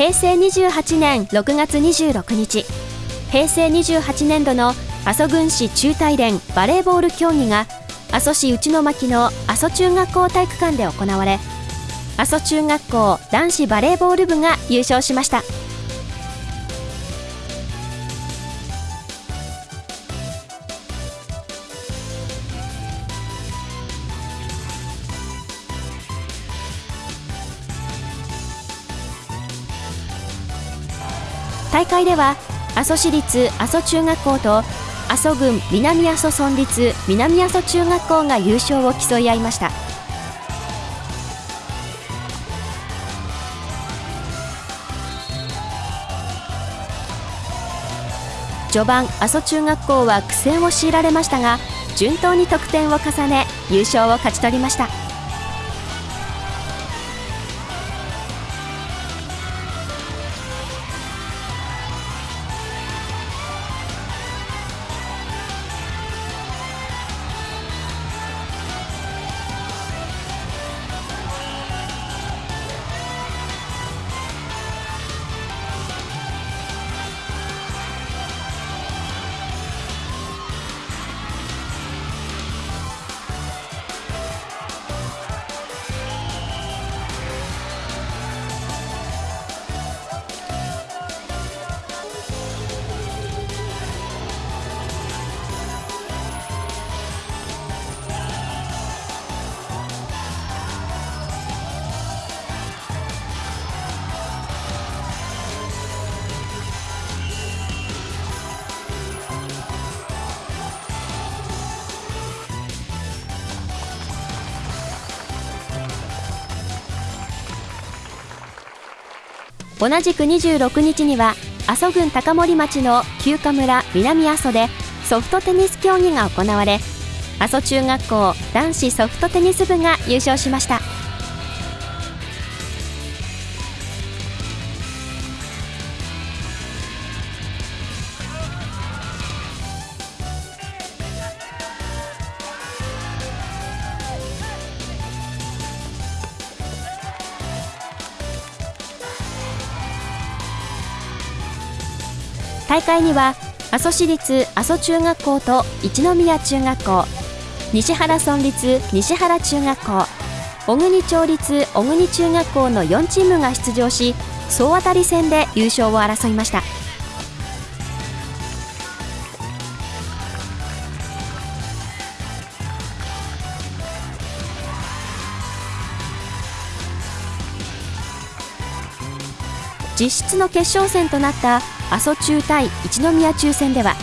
平成28年6月26日。平成28年度の阿蘇郡市中大連バレーボール競技が阿蘇市内巻の阿蘇中学校体育館で行われ阿蘇中学校男子バレーボール部が優勝しました。大会では阿蘇市立阿蘇中学校と阿蘇郡南阿蘇村立南阿蘇中学校が優勝を競い合いました。序盤阿蘇中学校は苦戦を強いられましたが順当に得点を重ね優勝を勝ち取りました。同じく26日には阿蘇郡高森町の旧華村南阿蘇でソフトテニス競技が行われ阿蘇中学校男子ソフトテニス部が優勝しました。大会には阿蘇市立阿蘇中学校と一宮中学校西原村立西原中学校小国町立小国中学校の4チームが出場し総当たり戦で優勝を争いました。実質の決勝戦となった阿蘇中対一宮中戦では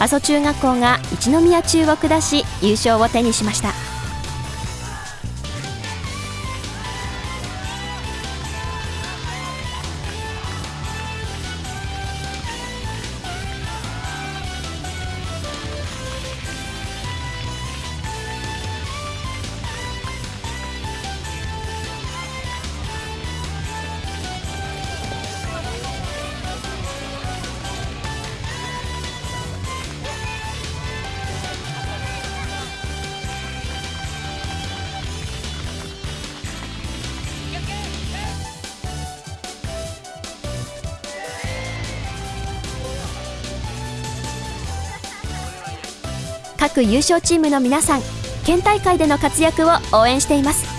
阿蘇中学校が一宮中を下し優勝を手にしました。各優勝チームの皆さん県大会での活躍を応援しています。